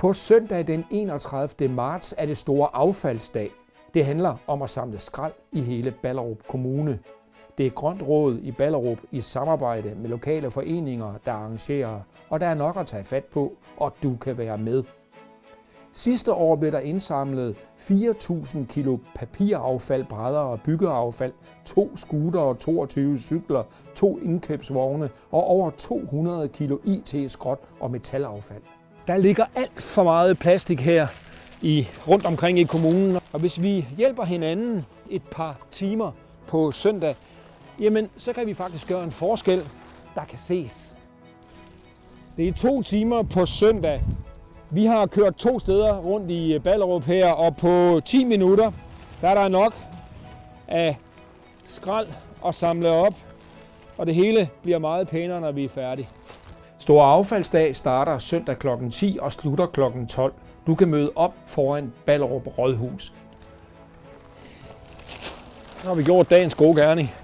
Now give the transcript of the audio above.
På søndag den 31. marts er det store affaldsdag. Det handler om at samle skrald i hele Ballerup Kommune. Det er Grønt Råd i Ballerup i samarbejde med lokale foreninger, der arrangerer, og der er nok at tage fat på, og du kan være med. Sidste år blev der indsamlet 4.000 kilo papiraffald, brædder og byggeaffald, to scooter, 22 cykler, to indkøbsvogne og over 200 kilo IT-skrot og metalaffald. Der ligger alt for meget plastik her i, rundt omkring i kommunen, og hvis vi hjælper hinanden et par timer på søndag, jamen så kan vi faktisk gøre en forskel, der kan ses. Det er to timer på søndag, vi har kørt to steder rundt i Ballerup her, og på 10 minutter, der er der nok af skrald at samle op, og det hele bliver meget pænere, når vi er færdige. Store affaldsdag starter søndag kl. 10 og slutter kl. 12. Du kan møde op foran Ballerup Rådhus. Nu har vi gjort dagens gode gerning.